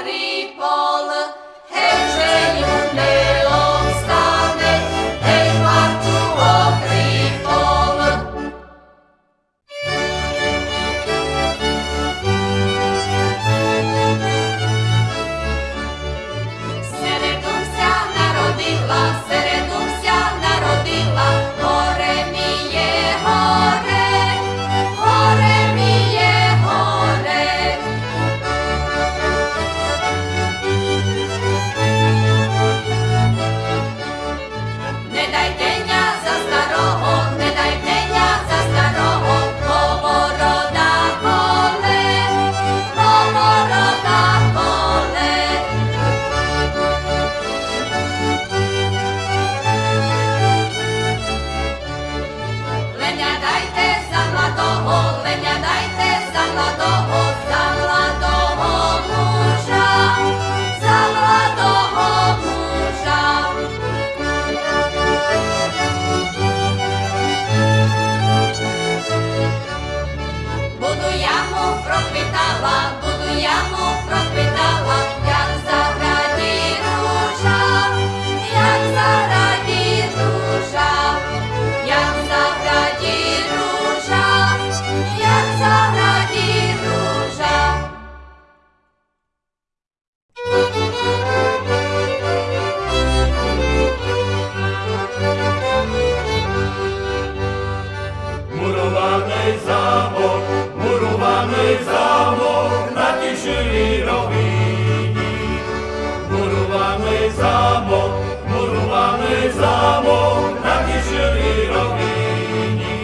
Patria. Zámok, murovaný zámok na kyšeli rovini.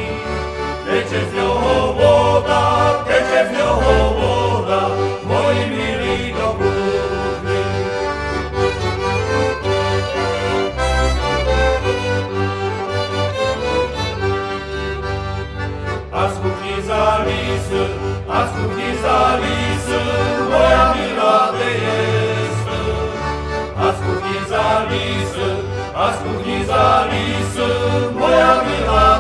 Teče z ňoho voda, teče z ňoho voda, moji milí do kúpny. A z kuchni za lisy, a z kuchni za za lisy, a z kuchni za lisy, moja milá